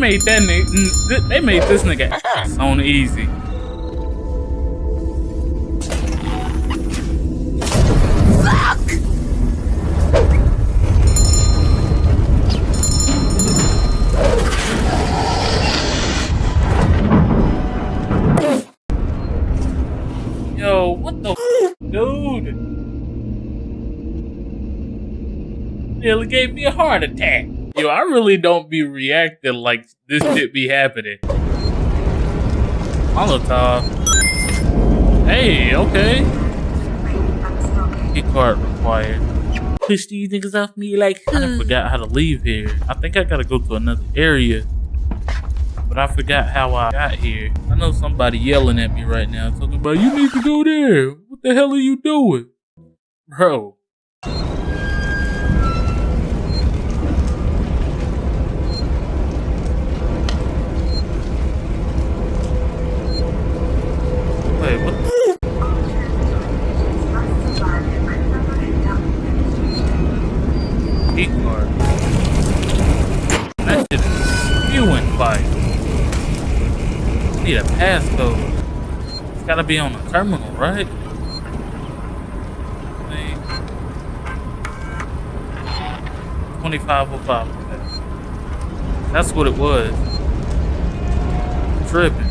they made that nigga. They made this nigga ah. on easy. Yo, what the dude? Nearly gave me a heart attack. Yo, I really don't be reacting like this shit be happening. Molotov. Hey, okay. Key card required. Push these niggas off me like I forgot how to leave here. I think I gotta go to another area. But I forgot how I got here. I know somebody yelling at me right now talking about you need to go there. What the hell are you doing? Bro. Need a passcode. It's gotta be on the terminal, right? 2505. That's what it was. Tripping.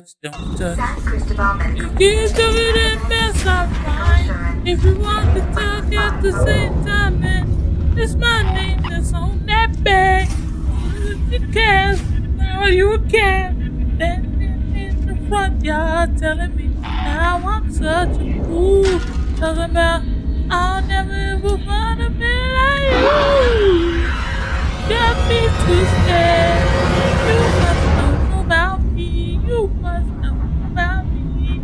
Touch, don't touch. You can't do it and mess up fine. If you want to talk at the same time, man, it's my name that's on that bag. You can, now you can. Standing in the front yard telling me now I'm such a fool. Talking about I'll never ever find a man like you. Got me twisted. You must know about me. You must know about me.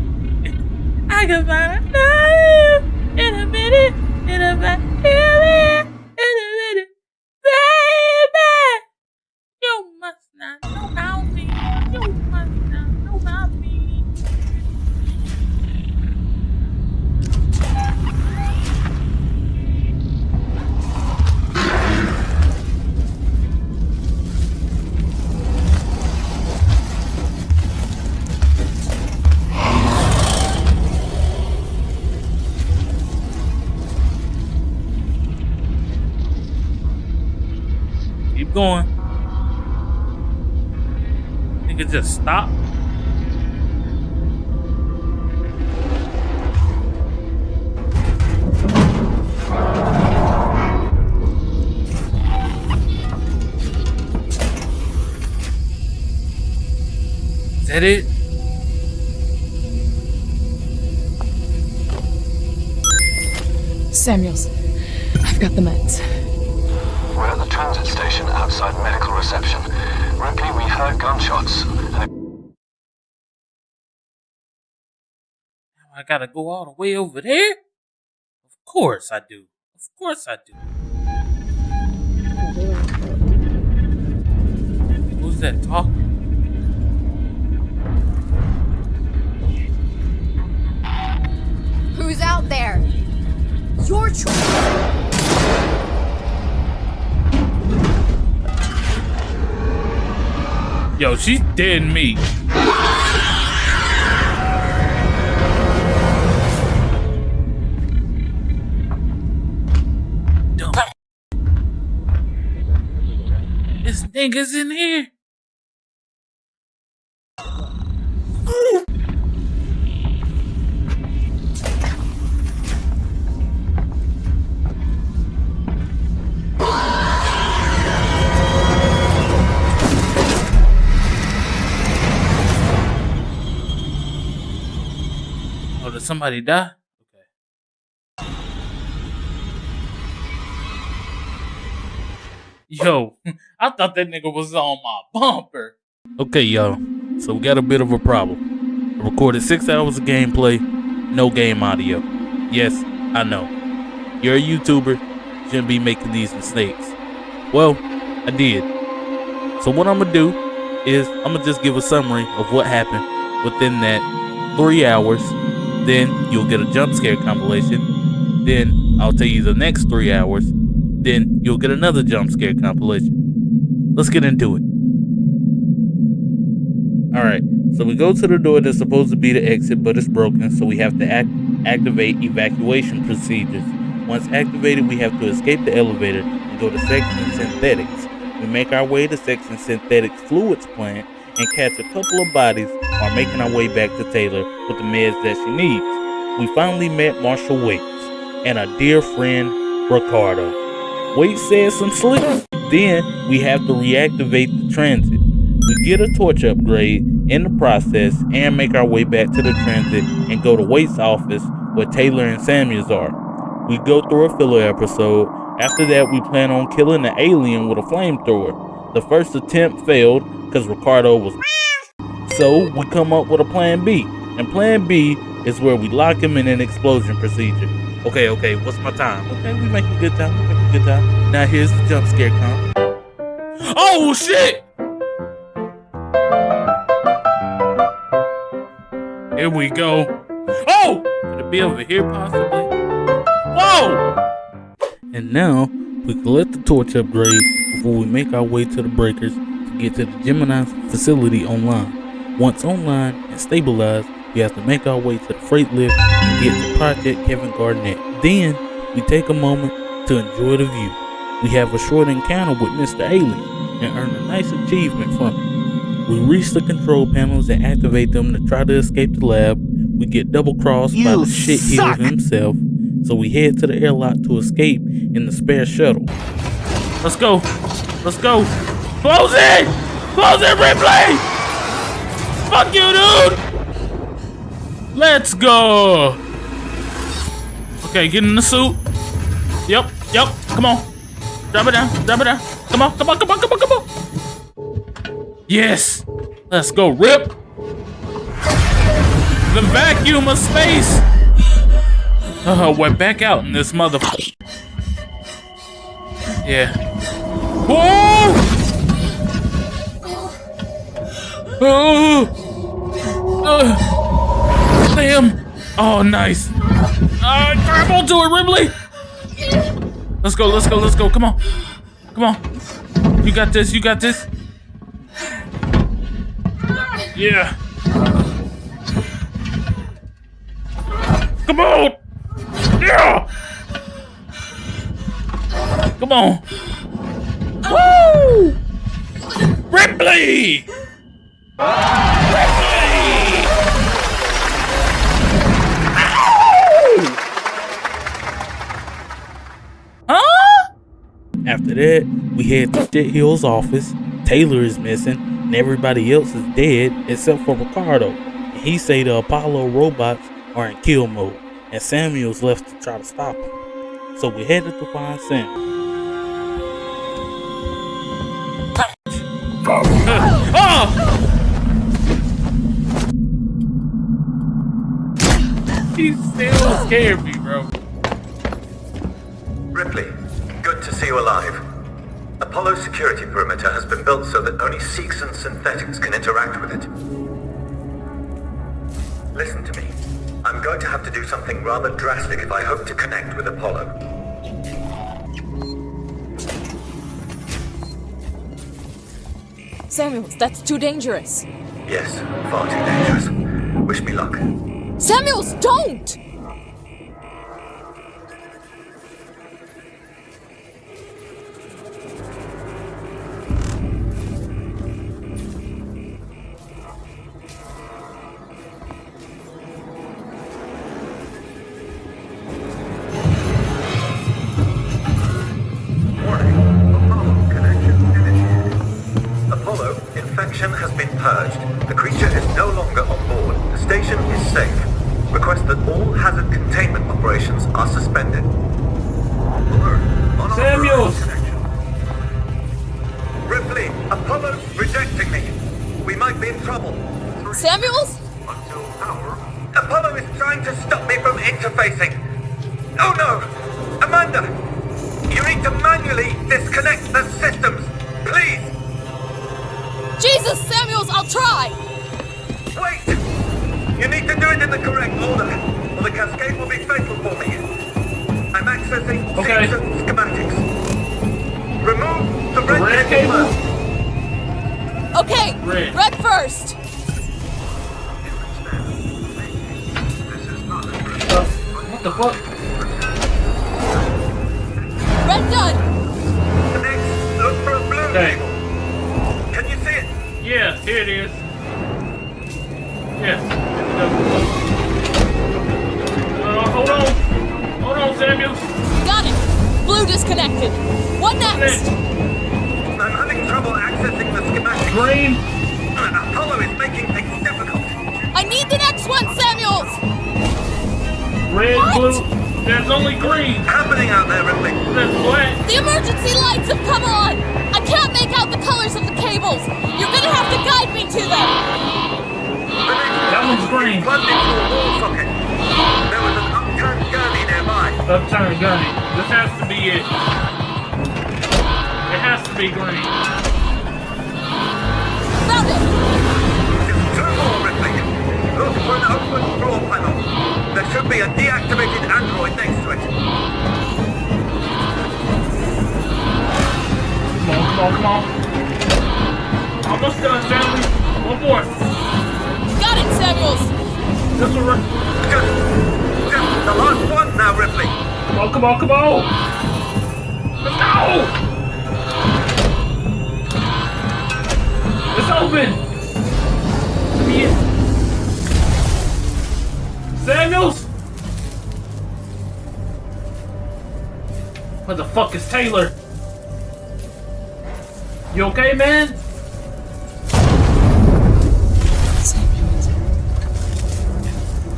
I can find a love in a minute, in a minute, going. It just stop? Is that it? Samuels, I've got the meds. Outside medical reception. Ripley, we heard gunshots. And Now I gotta go all the way over there? Of course I do. Of course I do. Who's that talking? Who's out there? Your choice. Yo, she's dead meat. This nigga's in here. somebody die? Okay. Yo, I thought that nigga was on my bumper. Okay, y'all. So we got a bit of a problem. I recorded six hours of gameplay, no game audio. Yes, I know. You're a YouTuber, shouldn't be making these mistakes. Well, I did. So what I'm gonna do is I'm gonna just give a summary of what happened within that three hours then you'll get a jump scare compilation. Then I'll tell you the next three hours. Then you'll get another jump scare compilation. Let's get into it. All right, so we go to the door that's supposed to be the exit, but it's broken, so we have to act activate evacuation procedures. Once activated, we have to escape the elevator and go to Seegson Synthetics. We make our way to Seegson Synthetics Fluids plant and catch a couple of bodies while making our way back to Taylor with the meds that she needs. We finally met Marshal Waits and our dear friend Ricardo. Waits says some slick. Then we have to reactivate the transit. We get a torch upgrade in the process and make our way back to the transit and go to Waits' office where Taylor and Samuels are. We go through a filler episode. After that, we plan on killing the alien with a flamethrower. The first attempt failed because Ricardo was so we come up with a plan B. And plan B is where we lock him in an explosion procedure. Okay, okay, what's my time? Okay, we making good time, we making good time. Now here's the jump scare come. Oh shit! Here we go. Oh! Could it be over here possibly? Whoa! And now we collect the torch upgrade before we make our way to the breakers to get to the Gemini facility online. Once online and stabilized, we have to make our way to the freight lift and get to Project Kevin Garnett. Then we take a moment to enjoy the view. We have a short encounter with Mr. Alien and earn a nice achievement from it. We reach the control panels and activate them to try to escape the lab. We get double crossed by the shit himself, so we head to the airlock to escape in the spare shuttle. Let's go. Let's go. Close it! Close it, Ripley! Fuck you, dude! Let's go! Okay, get in the suit. Yep, yep, come on. Drop it down, drop it down. Come on, come on, come on, come on, come on. Yes! Let's go, Rip! The vacuum of space! Uh, we're back out in this mother. Yeah. Whoa! Oh! Uh, damn! Oh, nice. Uh, grab onto it, Ripley! Let's go, let's go, let's go. Come on. Come on. You got this, you got this. Yeah. Come on! Yeah! Come on! Woo! Ripley! Ripley! Huh? After that, we head to Shit Hill's office. Taylor is missing, and everybody else is dead except for Ricardo. And he say the Apollo robots are in kill mode, and Samuel's left to try to stop him. So we headed to find Sam. Oh! He still scared me, bro. Ripley, good to see you alive. Apollo security perimeter has been built so that only Seegson synthetics can interact with it. Listen to me. I'm going to have to do something rather drastic if I hope to connect with Apollo. Samuels, that's too dangerous. Yes, far too dangerous. Wish me luck. Samuels, don't! Cable cable? Okay, Red. red first. Uh, what the fuck? Red done. Next, look for a blue Okay. cable. Can you see it? Yeah, here it is. Yeah. Uh, hold on. Hold on, Samuels. Got it. Blue disconnected. What next? I'm having trouble accessing the schematics. Green. Apollo is making things difficult. I need the next one, Samuels. Red, What? blue. There's only green. Happening out there, Ripley. There's black. The emergency lights have come on. I can't make out the colors of the cables. You're gonna have to guide me to them. That one's green. Plugged into a wall socket. There was an upturned gurney nearby. Upturned gunny. This has to be it. It has to be green. Come on, come on, come It's open. Let me in. Samuels? Where the fuck is Taylor? You okay, man? Samuels.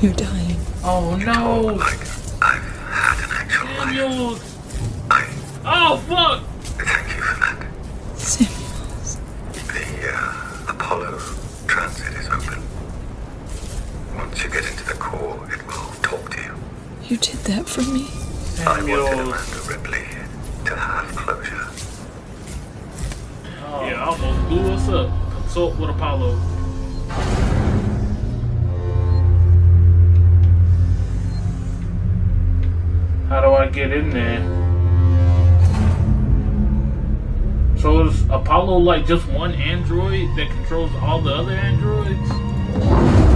You're dying. Oh no, Like I've had an actual life. Samuels. I Oh fuck. Did that for me. I wanted Samuels. Amanda Ripley to have closure. Oh. Yeah, almost blew us up. Consult with Apollo. How do I get in there? So is Apollo like just one android that controls all the other androids?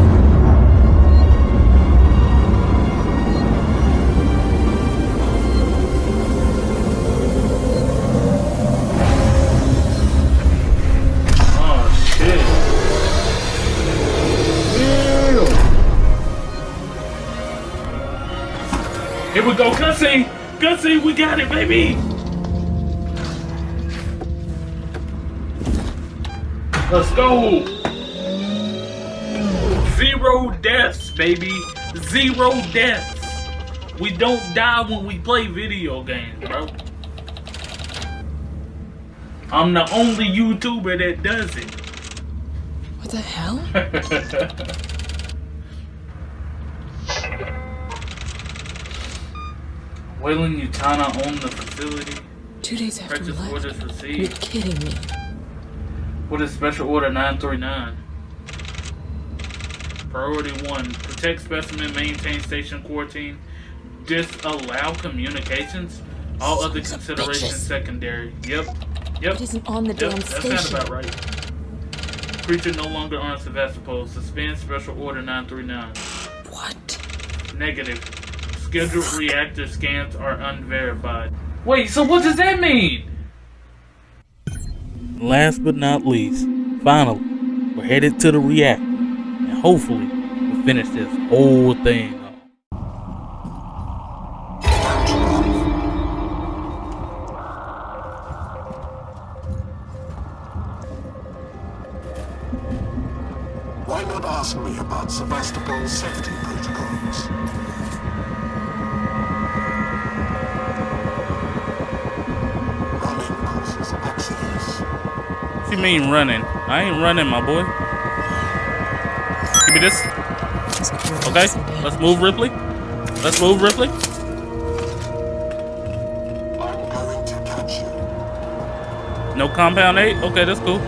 Here we go, Gussie! Gussie, we got it, baby! Let's go! Zero deaths, baby! Zero deaths! We don't die when we play video games, bro. I'm the only YouTuber that does it. What the hell? Weyland-Yutani owned the facility. Two days after we Purchase left. orders You're kidding me. What is Special Order 939? Priority 1. Protect specimen, maintain station quarantine, disallow communications. All other Sons of considerations secondary. Yep. Yep. It isn't on the Yep, damn that sounds station. about right. Creature no longer on Sevastopol. Suspend Special Order 939. What? Negative. Scheduled reactor scans are unverified. Wait, so what does that mean? Last but not least, finally, we're headed to the reactor, and hopefully, we'll finish this whole thing I ain't running, my boy. Give me this. Okay, let's move Ripley. Let's move Ripley. No compound eight. Okay, that's cool.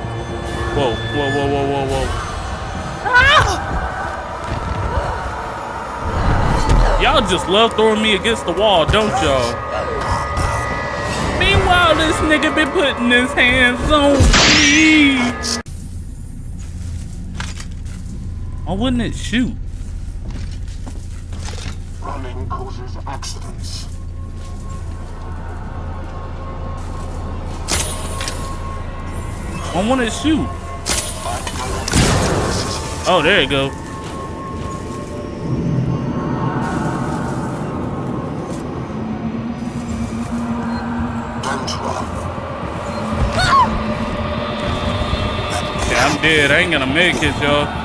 Whoa, whoa, whoa, whoa, whoa, whoa. Y'all just love throwing me against the wall, don't y'all? Meanwhile, this nigga been putting his hands on me. Why wouldn't it shoot? Running causes accidents. Why wouldn't it shoot? Oh, there you go. Yeah, I'm dead. I ain't gonna make it, y'all.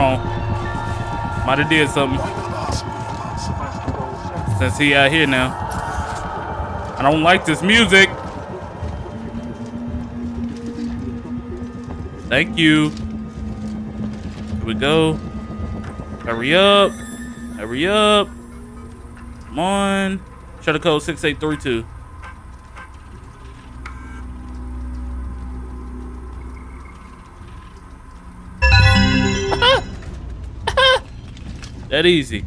On. Might have did something Ask me about Sevastopol 70. since he out here now. I don't like this music. Thank you. Here we go. Hurry up. Hurry up. Come on. Shut the code 6832. That easy.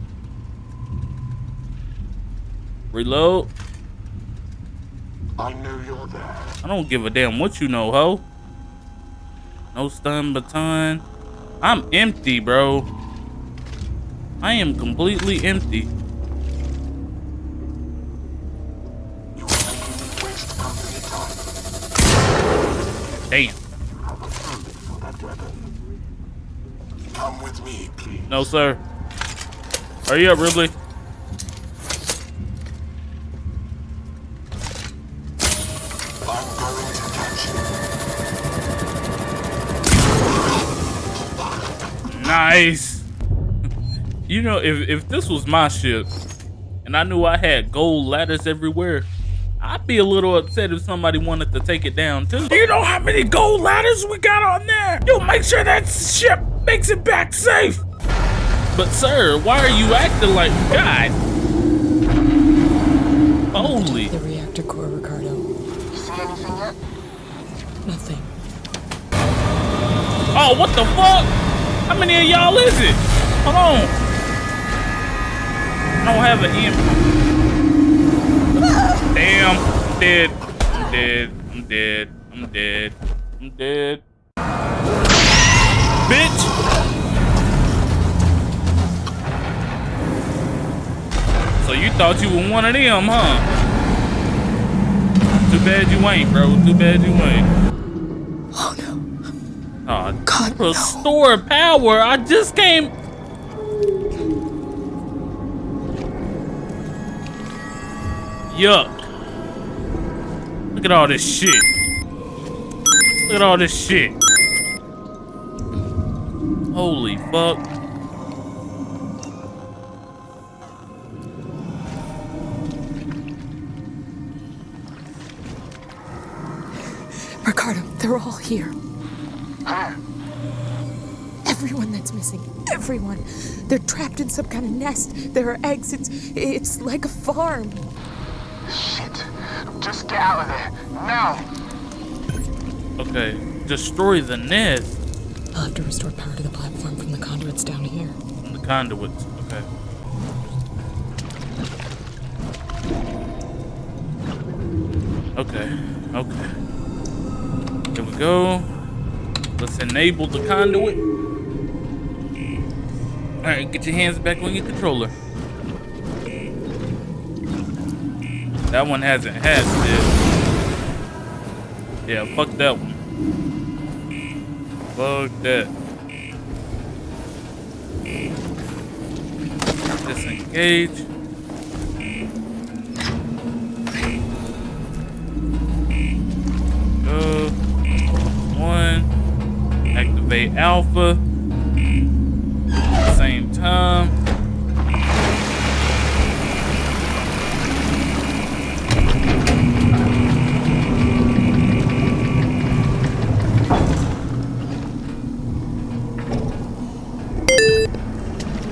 Reload. I know you're there. I don't give a damn what you know, ho. No stun baton. I'm empty, bro. I am completely empty. You are making me waste company time. Damn. Have a permit for that weapon. Come with me, please. No, sir. Hurry up, Ripley. I'm going to catch you. Nice. you know, if, if this was my ship and I knew I had gold ladders everywhere, I'd be a little upset if somebody wanted to take it down too. Do you know how many gold ladders we got on there? You'll make sure that ship makes it back safe. But sir, why are you acting like God? Holy. The reactor core, Ricardo. You See anything yet? Nothing. Oh, what the fuck? How many of y'all is it? Hold on. I don't have an M. Damn, I'm dead. I'm dead. I'm dead. I'm dead. I'm dead. Bitch! So you thought you were one of them, huh? Too bad you ain't, bro. Too bad you ain't. Oh no. Aw, God, no. Restore power. I just came. Yuck. Look at all this shit. Look at all this shit. Holy fuck. Ricardo, they're all here. Where? Everyone that's missing. Everyone. They're trapped in some kind of nest. There are eggs. It's it's like a farm. Shit. Just get out of there. Now. Okay. Destroy the nest I'll have to restore power to the platform from the conduits down here. from the conduits. Okay. Okay. Okay. Here we go. Let's enable the conduit. All right, get your hands back on your controller. That one hasn't had. Yeah, fuck that one. Fuck that. Disengage. alpha same time.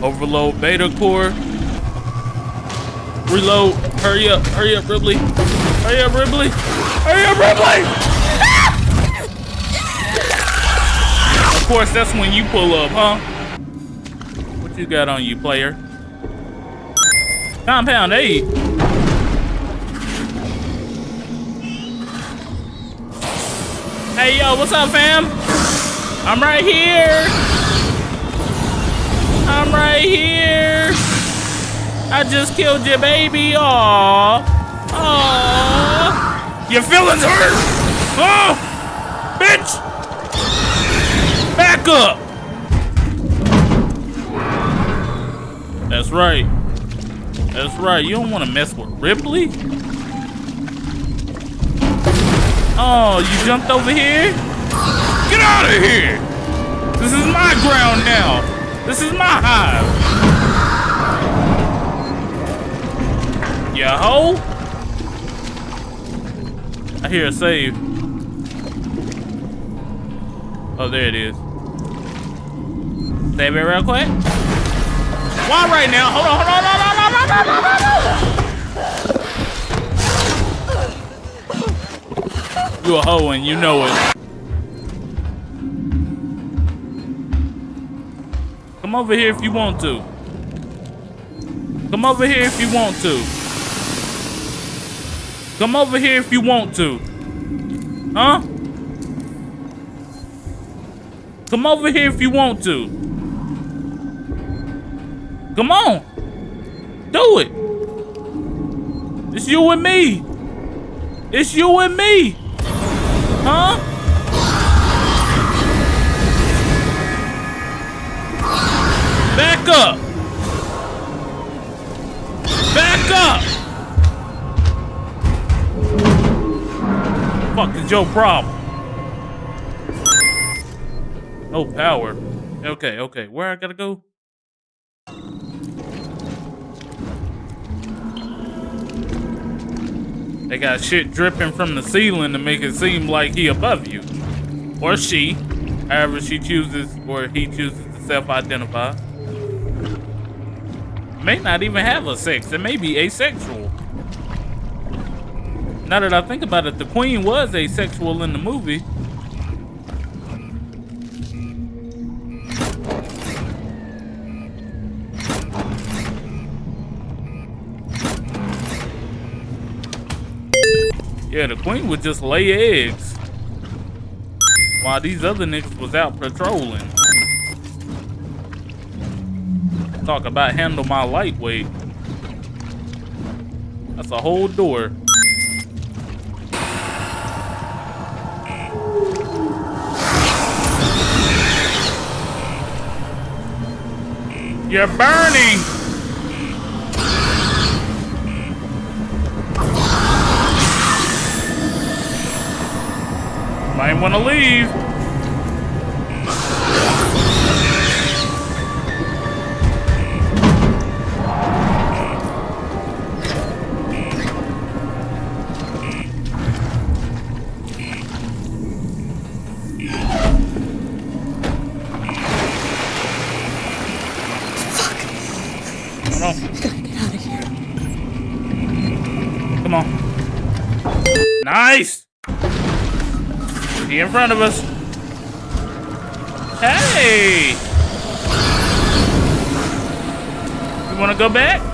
Overload beta core. Reload. Hurry up. Hurry up, Ripley. Hurry up, Ripley. Hurry up, Ripley! Course, that's when you pull up, huh? What you got on you, player? Compound 8. Hey, yo, what's up, fam? I'm right here. I'm right here. I just killed your baby. Aww. Aww. Your feelings hurt. Oh, Back up. That's right. That's right. You don't want to mess with Ripley. Oh, you jumped over here? Get out of here! This is my ground now. This is my hive. Hoe? I hear a save. Oh, there it is. Save it real quick. Why right now? Hold on, hold on, hold on, hold on, hold on, hold on. You a hoe and you know it. Come over here if you want to. Come over here if you want to. Come over here if you want to. Huh? Come over here if you want to. Come on. Do it. It's you and me. It's you and me. Huh? Back up. Back up. Fuck is your problem? No power. Okay, okay. Where I gotta go? They got shit dripping from the ceiling to make it seem like he above you. Or she. However she chooses or he chooses to self-identify. May not even have a sex. It may be asexual. Now that I think about it, the queen was asexual in the movie. Yeah, the queen would just lay eggs. While these other niggas was out patrolling. Talk about handle my lightweight. That's a whole door. You're burning! Want to leave. In front of us. Hey! You wanna go back?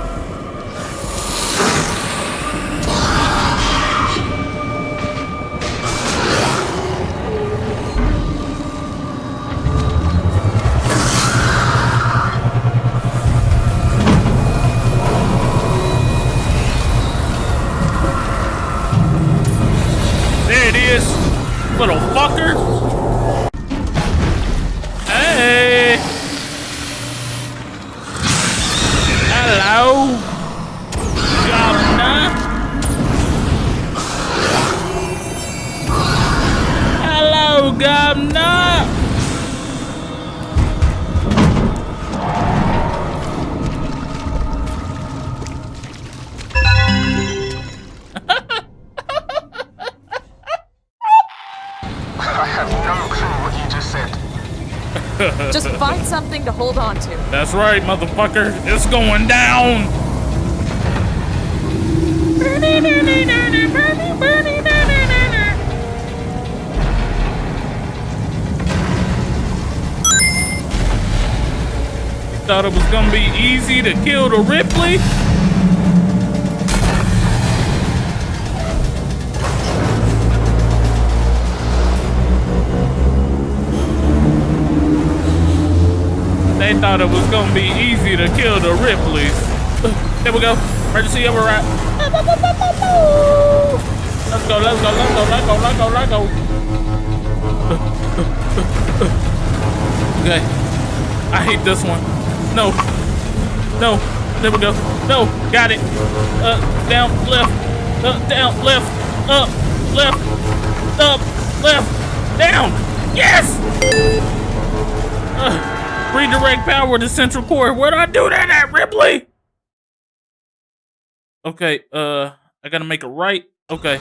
That's right, motherfucker. It's going down. Thought it was gonna be easy to kill the Ripley? They thought it was gonna be easy to kill the Ripleys. There we go. Emergency override. Let's go, let's go, let's go, let's go, let's go, let's go. Okay. I hate this one. No. No. There we go. No. Got it. Uh, down, left. Uh, down, left. Up, left. Up, left. Down. Yes! Uh, redirect power to central core. Where'd I do that at, Ripley? Okay, uh, I gotta make a right. Okay.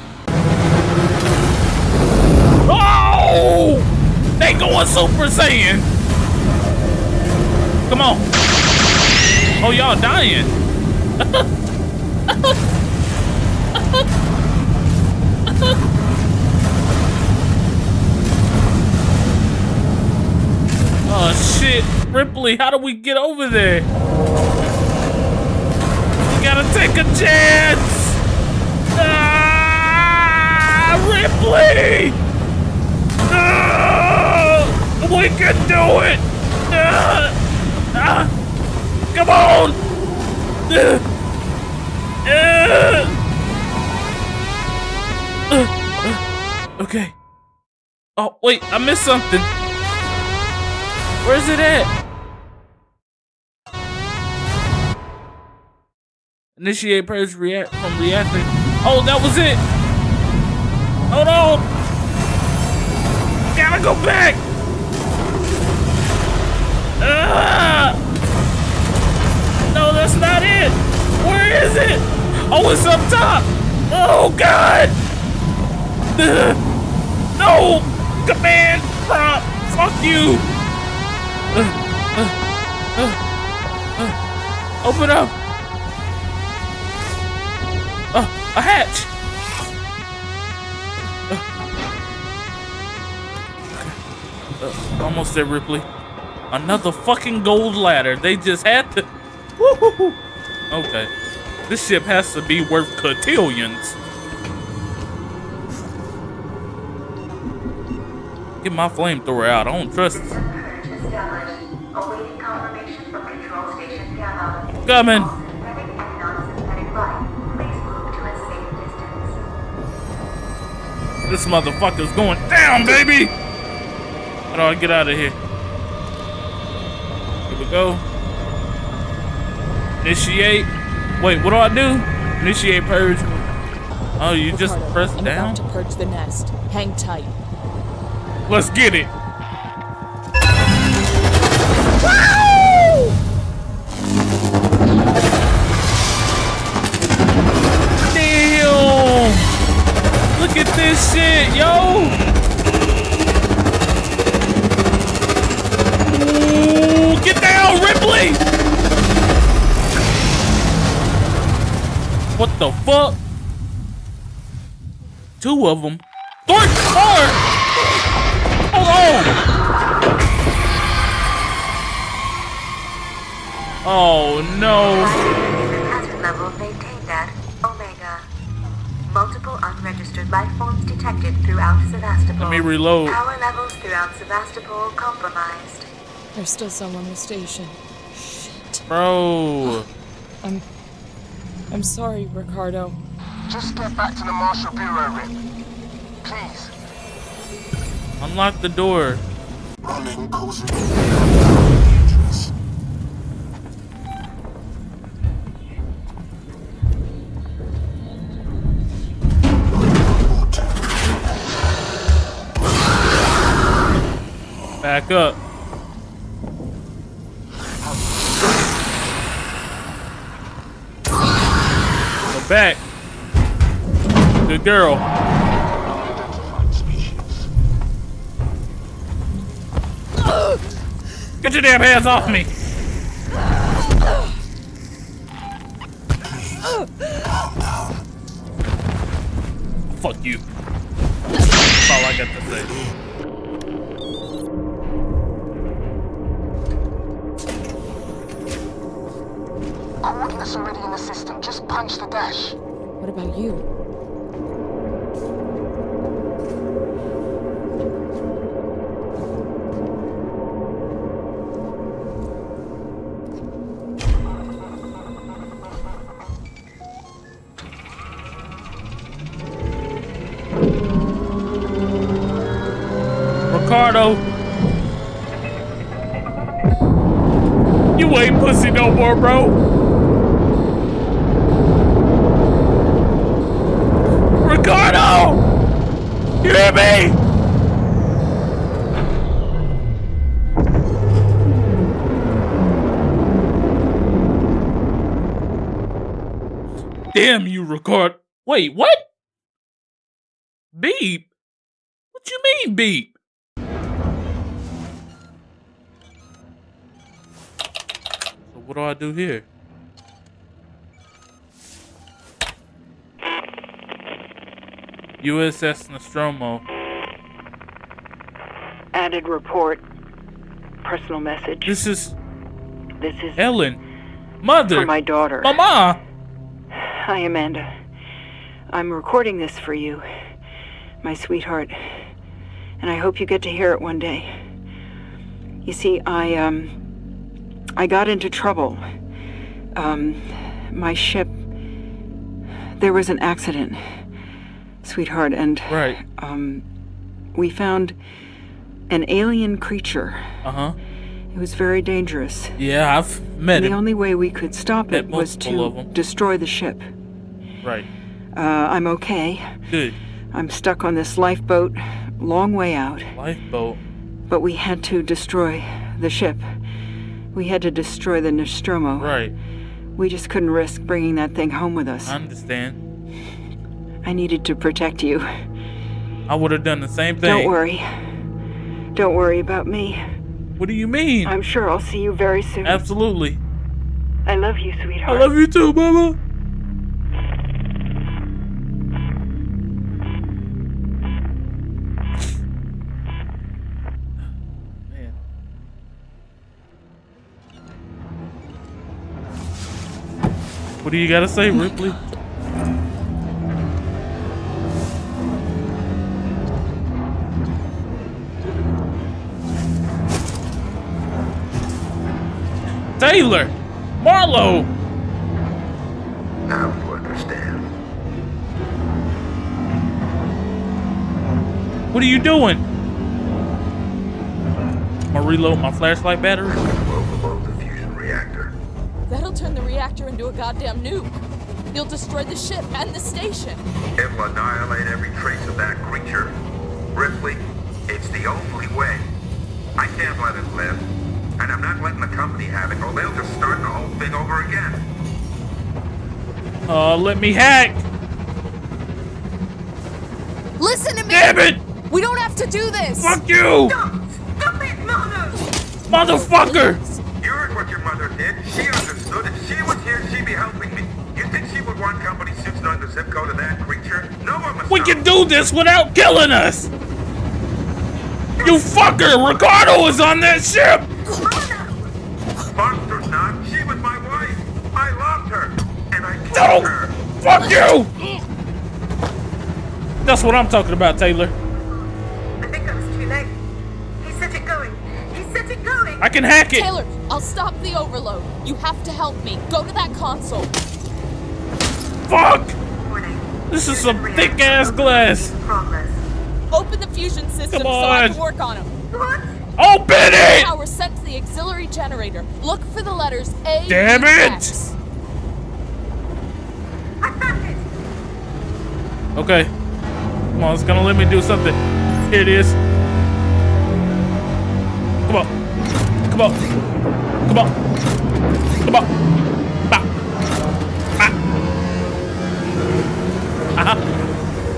Oh! They going Super Saiyan. Come on. Oh, y'all dying. oh, shit. Ripley, how do we get over there? We gotta take a chance. Ah, Ripley! Ah, we can do it! Ah, ah, come on! Ah, ah, okay. Oh, wait, I missed something. Where's it at? Initiate purge react from reactor. Oh, that was it. Hold on. Gotta go back. Ah! No, that's not it. Where is it? Oh, it's up top. Oh God. No. Command prompt. Fuck you. Ugh, ugh, ugh, ugh. Open up. Oh, a hatch! Uh, almost there, Ripley. Another fucking gold ladder. They just had to. Okay. This ship has to be worth cotillions. Get my flamethrower out. I don't trust it. Awaiting confirmation from Control Station Gamma. Coming. Synthetic and non-synthetic life. Please move to a safe distance. This motherfucker's going down, baby! How do I get out of here? Here we go. Initiate. Wait, what do I do? Initiate purge. Oh, you just Ricardo, press I'm down? about to purge the nest. Hang tight. Let's get it. Shit, yo! Ooh, get down, Ripley! What the fuck? Two of them. Three, four! Hold on! Oh no. Unregistered life forms detected throughout Sevastopol. Let me reload. Power levels throughout Sevastopol compromised. There's still someone on the station. Bro. I'm. I'm sorry, Ricardo. Just get back to the Marshal Bureau, Rip. Please. Unlock the door. Back up. Go back. Good girl. Get your damn hands off me! Fuck you. That's all I got to say. Coordinates already in the system. Just punch the dash. What about you? Ricardo! You ain't pussy no more, bro! Ricardo! You hear me? Damn you, Ricardo. Wait, what? Beep? What you mean, beep? So what do I do here? USS Nostromo. Added report. Personal message. This is This is Ellen. Mother. for my daughter. Mama. Hi, Amanda. I'm recording this for you, my sweetheart. And I hope you get to hear it one day. You see, I, um. I got into trouble. Um. My ship. There was an accident, sweetheart, and. Right. Um. We found an alien creature. Uh huh. It was very dangerous. Yeah, I've met it. the only way we could stop it was to destroy the ship. Right. Uh, I'm okay. Good. I'm stuck on this lifeboat, long way out. Lifeboat. But we had to destroy the ship. We had to destroy the Nostromo. Right. We just couldn't risk bringing that thing home with us. I understand. I needed to protect you. I would have done the same thing. Don't worry. Don't worry about me. What do you mean? I'm sure I'll see you very soon. Absolutely. I love you, sweetheart. I love you too, Mama. Man. What do you gotta say, Ripley? Taylor! Marlowe! Now you understand. What are you doing? I'm gonna reload my flashlight battery. Overload the fusion reactor. That'll turn the reactor into a goddamn nuke. You'll destroy the ship and the station. It will annihilate every trace of that creature. Ripley, it's the only way. I can't let it live. And I'm not letting the company have it, or they'll just start the whole thing over again. Uh, let me hack. Listen to me! Damn it! We don't have to do this! Fuck you! Stop it, Mother! Motherfucker! You heard what your mother did. She understood. If she was here, she'd be helping me. You think she would want company suits knowing the zip code of that creature? No one must We can do this without killing us! You fucker! Ricardo is on that ship! No! Fuck you! That's what I'm talking about, Taylor. I think I was too late. He set it going. He set it going. I can hack it! Taylor, I'll stop the overload. You have to help me. Go to that console. Fuck! Warning. This is some thick ass glass. Progress. Open the fusion system so I on. can work on them. What? Open it! Power sent to the auxiliary generator. Look for the letters A. Damn it! X. I found it. Okay. Come on, it's gonna let me do something. Here it is. Come on. Come on. Come on. Come on. Bah. Bah. Uh-huh.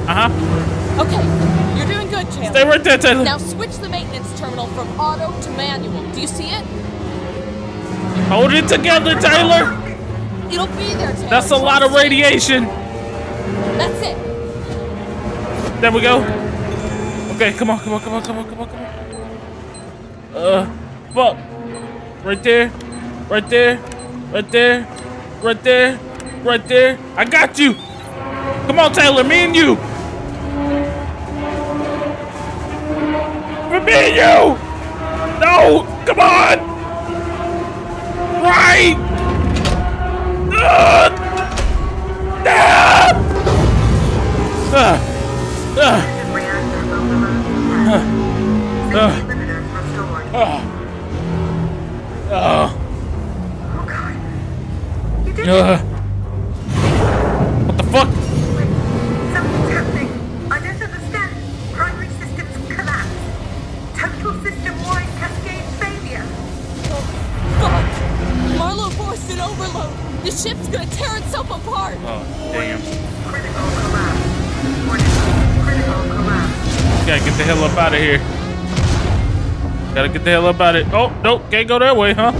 Uh-huh. Okay, you're doing good, Taylor. Stay right there, Taylor. Now switch the maintenance terminal from auto to manual. Do you see it? Hold it together, Taylor. It'll be there, Taylor. That's a lot of radiation. That's it. There we go. Okay, come on, come on, come on, come on, come on, come on. Uh, fuck. Right there, right there, right there, right there, right there. I got you. Come on, Taylor, me and you. Me and you. No, come on. Right. Uh, ah. Ah. Uh. Safety limiters restored. Oh god. You did it! What the fuck? Wait, something's happening. I don't understand. Primary systems collapse. Total system-wide cascade failure. Fuck! Marlowe forced an overload. The ship's gonna tear itself apart. Oh, damn. Critical collapse. Gotta get the hell up out of here. Gotta get the hell up out of it. Oh, nope, can't go that way, huh?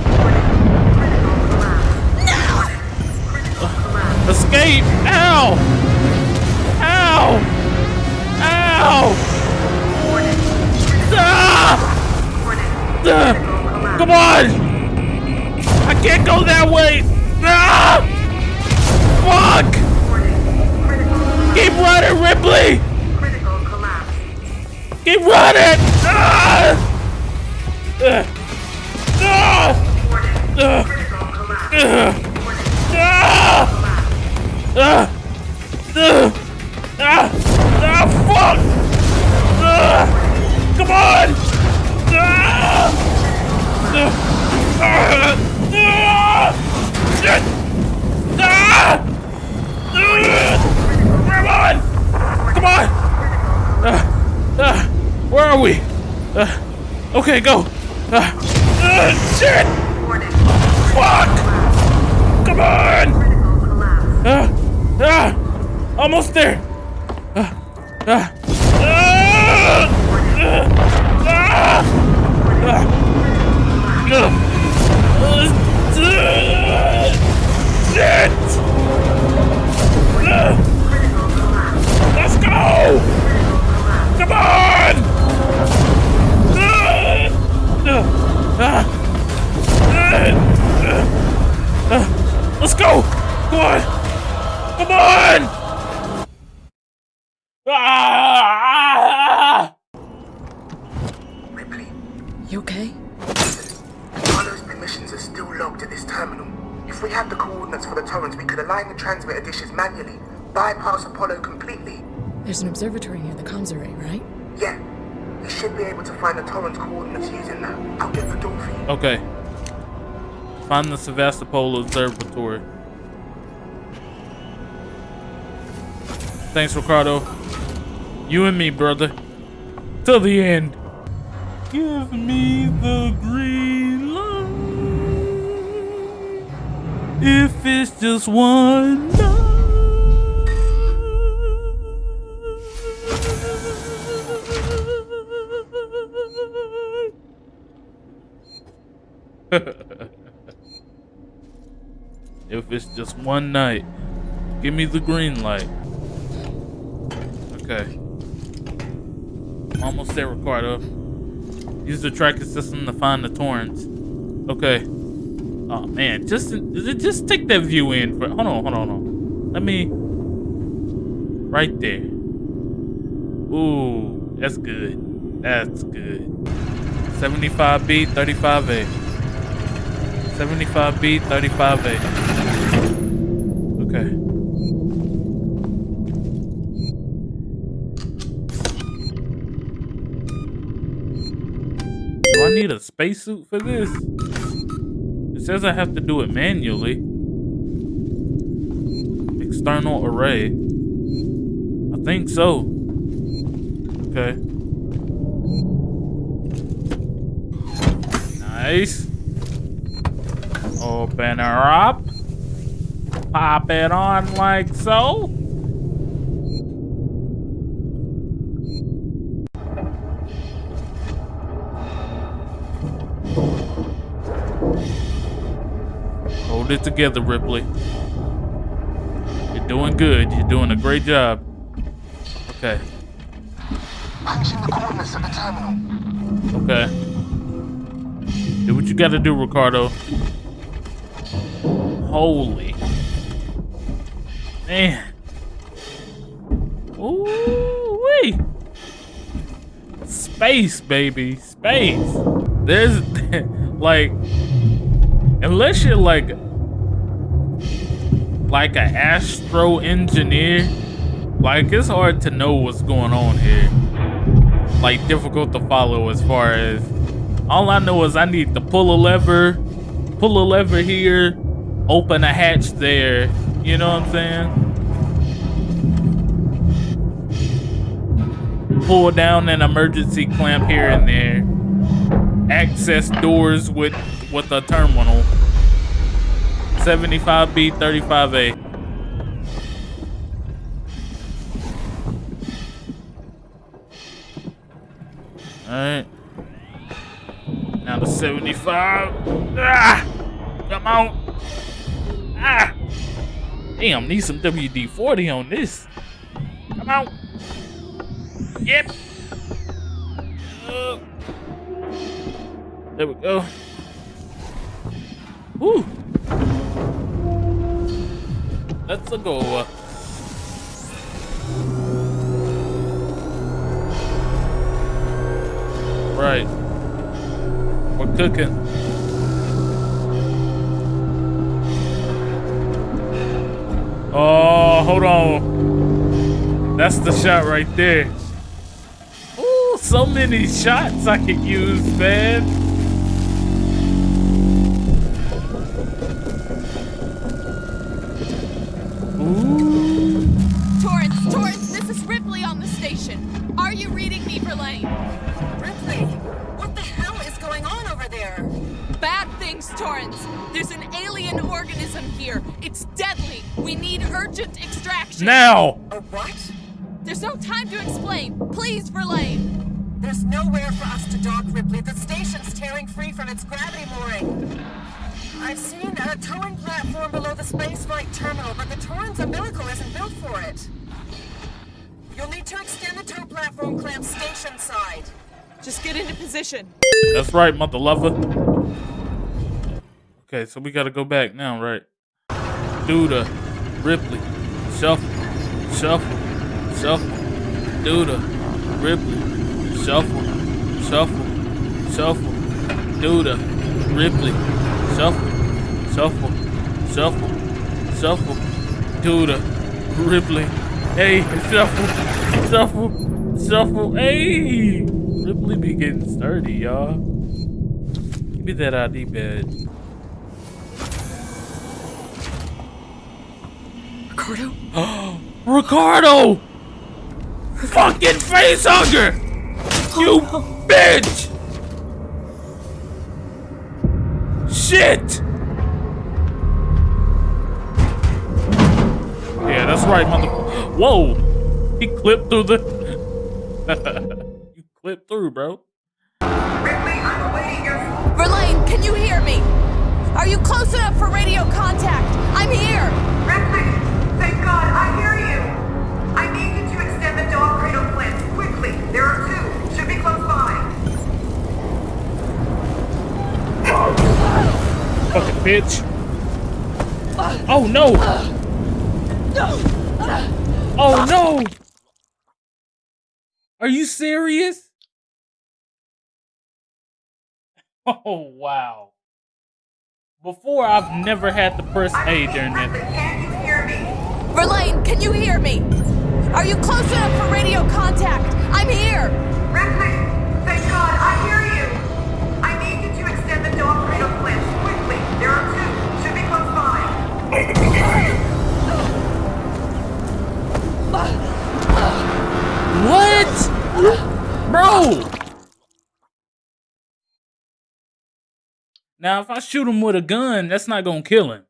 Critical collapse. Escape! Ow! Ow! Ow! Ah! Ah! Come on! I can't go that way! Ah! Fuck! Keep running, Ripley! Keep running! Ah! Ah! Ah! Ah! Ah! Ah! Ah! Ah! Ah! Ah! Fuck! Ah! Come on! Ah! Ah! Ah! Ah! Shit! Ah! Ah! Come on! Come on! Ah! Ah! Where are we? Ah! Okay, go! Ah! Ah! Shit! Fuck! Come on! Ah! Ah! Almost there! Ah! Ah! Ah! Ah! Ah! Ah! Ah! Shit! Ah! Let's go! Come on! Let's go! Come on! Come on! Ah! Ripley, You okay? Apollo's permissions are still logged at this terminal. If we had the coordinates for the Torrens, we could align the transmitter dishes manually, bypass Apollo completely. There's an observatory near the comms array, right? Yeah, we should be able to find the Torrens' coordinates using that. I'll get the door for you. Okay. Find the Sevastopol Observatory. Thanks, Ricardo. You and me, brother. Till the end. Give me the green light. If it's just one night. If it's just one night, give me the green light. Okay. Almost there, Ricardo. Use the tracking system to find the Torrens. Okay. Oh man, just just take that view in. For, hold on, hold on, hold on. Let me. Right there. Ooh, that's good. That's good. 75B, 35A. 75B, 35A. Okay. Do I need a spacesuit for this? It says I have to do it manually. External array. I think so. Okay. Nice. Open her up pop it on like so. Hold it together, Ripley. You're doing good. You're doing a great job. Okay. Punching the coordinates of the terminal. Okay. Do what you gotta do, Ricardo. Holy Man. Ooh wee. Space, baby. Space. There's like unless you're like like an astro engineer, like it's hard to know what's going on here. Like difficult to follow as far as all I know is I need to pull a lever, pull a lever here, open a hatch there. You know what I'm saying? Pull down an emergency clamp here and there. Access doors with with a terminal. 75B, 35A. Alright. Now to 75. Ah! Come on. Ah! Damn, need some WD-40 on this. Come on. Yep. Uh, there we go. Woo. Let's go. Right. We're cooking. Oh, hold on. That's the shot right there. Ooh, so many shots I could use, man. Extraction. Now. A what? There's no time to explain. Please, Verlaine. There's nowhere for us to dock, Ripley. The station's tearing free from its gravity mooring. I've seen a towing platform below the spaceflight terminal, but the Torrens umbilical isn't built for it. You'll need to extend the tow platform clamp station side. Just get into position. That's right, mother lover. Okay, so we gotta go back now, right? Duda, uh, Ripley, shuffle, shuffle, shuffle, Duda, Ripley, shuffle, shuffle, shuffle, Duda, Ripley, shuffle, shuffle, shuffle, shuffle, Duda, Ripley, hey, shuffle, shuffle, shuffle, hey! Ripley be getting sturdy, y'all. Give me that ID badge. Ricardo? Ricardo! Fucking face hugger! Oh, you bitch! Shit! Yeah, that's right, mother. Whoa! He clipped through the. you clipped through, bro. Ripley, I'm awaiting your... Verlaine, can you hear me? Are you close enough for radio contact? I'm here. There are two. Should be close by. Fucking bitch. Oh no! Oh no! Are you serious? Oh wow. Before I've never had to press A during Ripley, that. can you hear me? Verlaine, can you hear me? Are you close enough for radio contact? I'm here. Ripley, thank God, I hear you. I need you to extend the dog cradle clamp quickly. There are two. Should be close by. What? Bro! Now if I shoot him with a gun, that's not gonna kill him.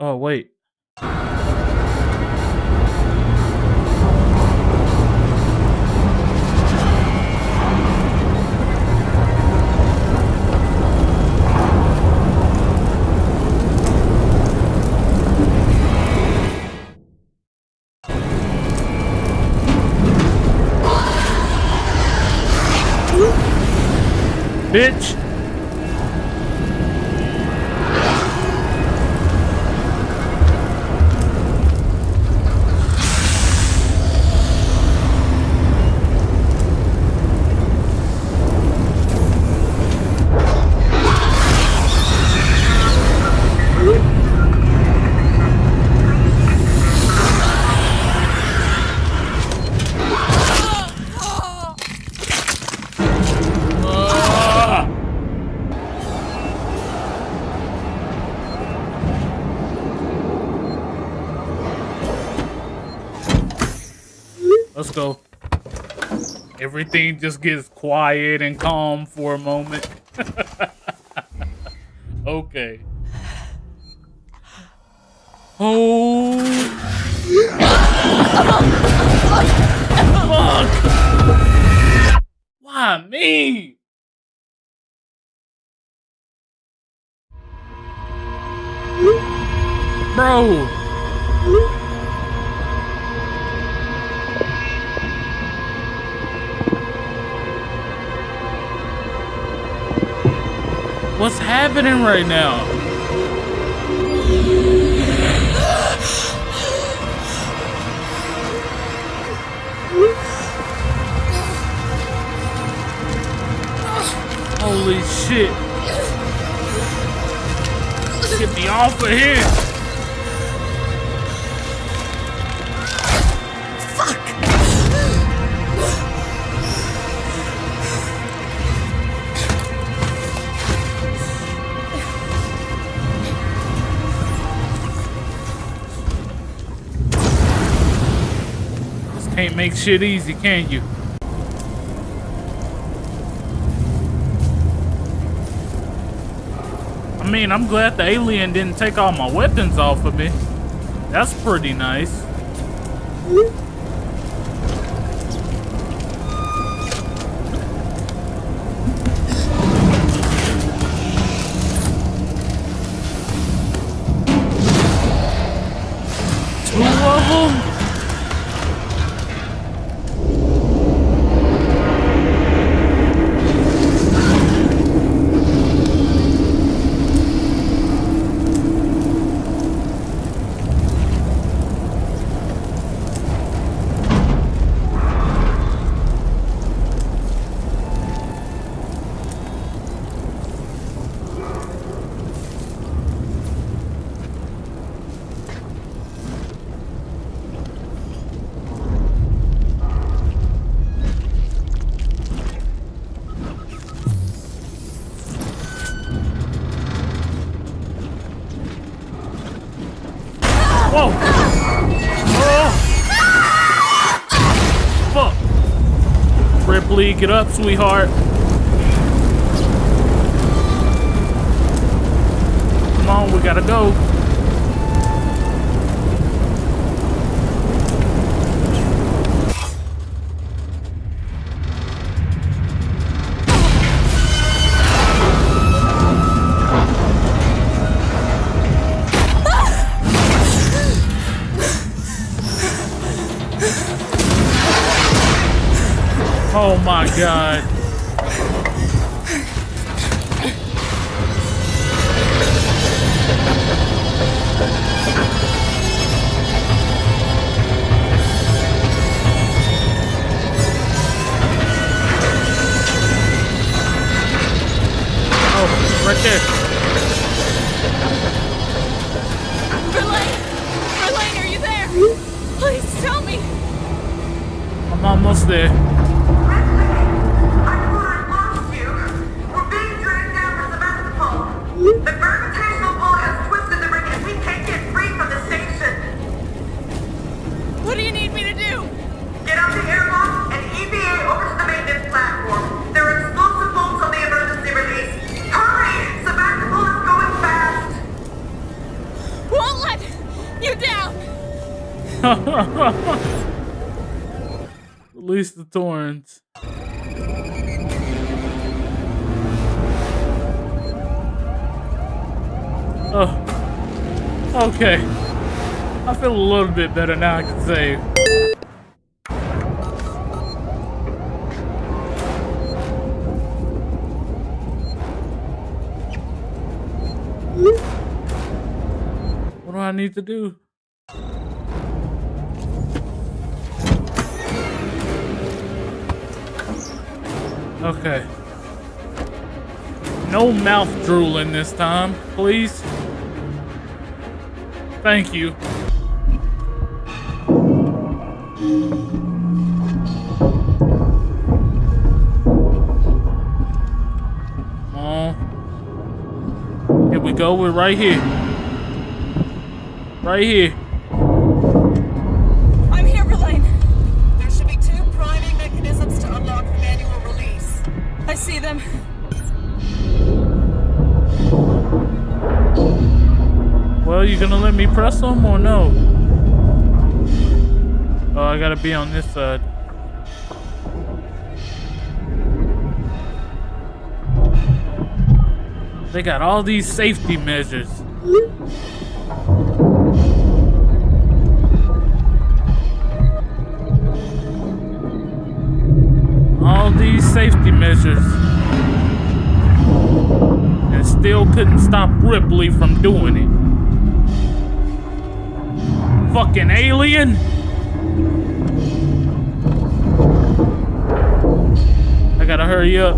Oh, wait. Everything just gets quiet and calm for a moment. okay. Oh. Fuck. Why me? Bro. What's happening right now? Holy shit. Get me off of here. Make shit easy, can't you? I mean, I'm glad the alien didn't take all my weapons off of me. That's pretty nice. Ripley, get up, sweetheart. Oh my god. Okay. I feel a little bit better now I can save. What do I need to do? Okay. No mouth drooling this time, please. Thank you. Come on. Here we go. We're right here. Right here. Press them or no? Oh, I gotta be on this side. They got all these safety measures. All these safety measures. And still couldn't stop Ripley from doing it. Fucking alien! I gotta hurry up.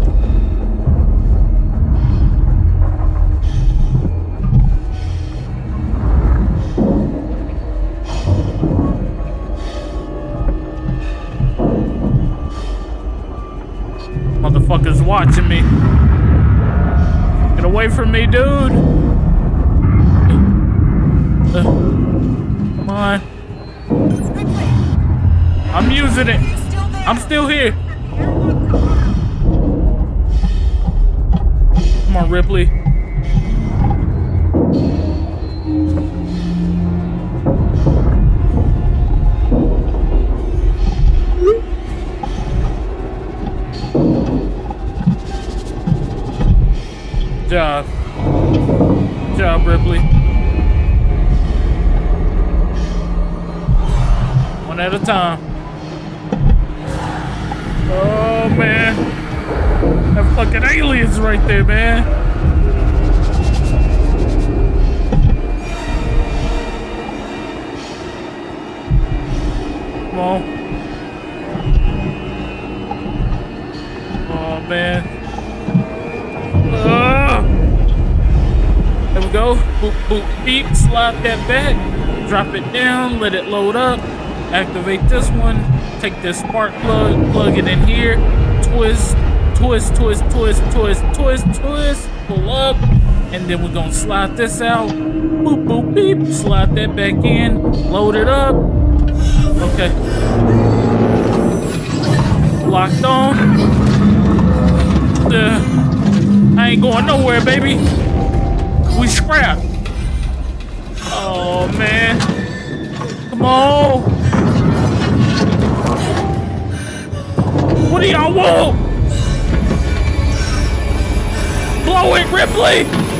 Motherfuckers watching me. Get away from me, dude. Uh, I'm using it. you still there? I'm still here. Come on, Ripley. Job. Job, Ripley. One at a time. Man. That fucking aliens right there, man. Come on. Oh man. Ah. There we go. Boop, boop, beep. Slide that back. Drop it down. Let it load up. Activate this one. Take this spark plug. Plug it in here. Twist. Twist, twist, twist, twist, twist, twist. Pull up. And then we're gonna slide this out. Boop, boop, beep. Slide that back in. Load it up. Okay. Locked on. Uh, I ain't going nowhere, baby. We scrap. Oh man. Come on. Do y'all want? Blow it, Ripley!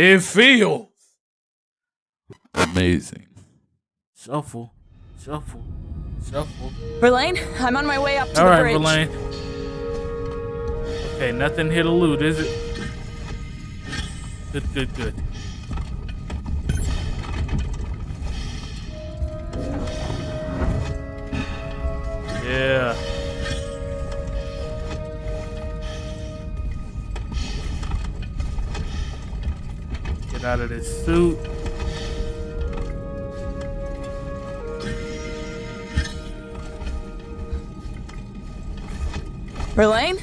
It feels amazing. Shuffle, shuffle, shuffle. Verlaine, I'm on my way up to All the right, bridge. Verlaine. Okay, nothing here to loot, is it? Good, good, good. Yeah. Out of this suit. Verlaine?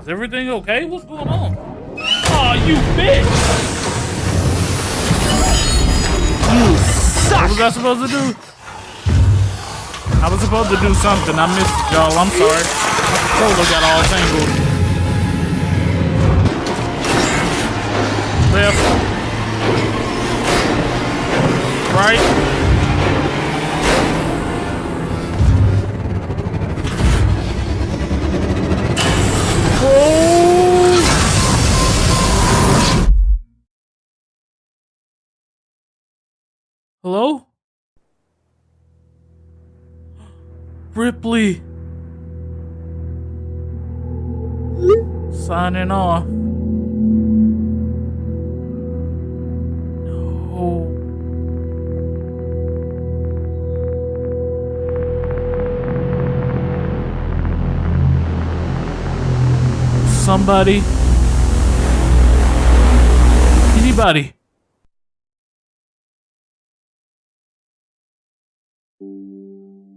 Is everything okay? What's going on? Oh, you bitch! You suck! What was I supposed to do? I was supposed to do something. I missed y'all. I'm sorry. My controller got all tangled. Left. Right. Hello? Ripley. Signing off. Somebody. Anybody.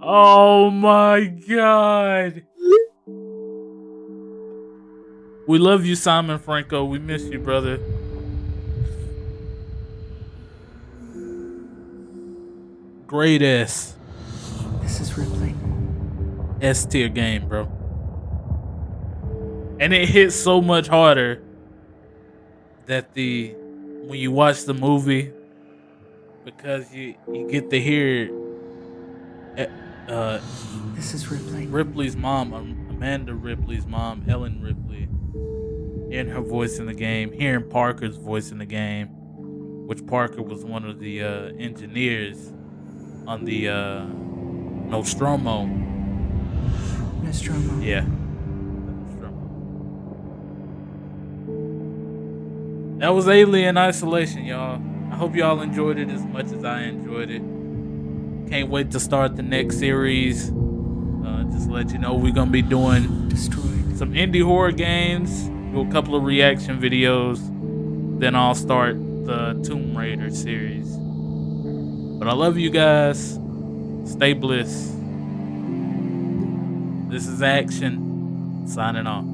Oh my god. We love you, Simon Franco. We miss you, brother. Great S. This is Ripley. S tier game, bro. And it hits so much harder that the when you watch the movie because you you get to hear uh, this is Ripley. Ripley's mom, um, Amanda Ripley's mom, Ellen Ripley, hearing her voice in the game, hearing Parker's voice in the game, which Parker was one of the uh, engineers on the uh, Nostromo. Nostromo. Yeah. That was Alien Isolation, y'all. I hope y'all enjoyed it as much as I enjoyed it. Can't wait to start the next series. Uh, just let you know we're gonna be doing Destroyed. some indie horror games, do a couple of reaction videos, then I'll start the Tomb Raider series. But I love you guys. Stay bliss. This is Action signing off.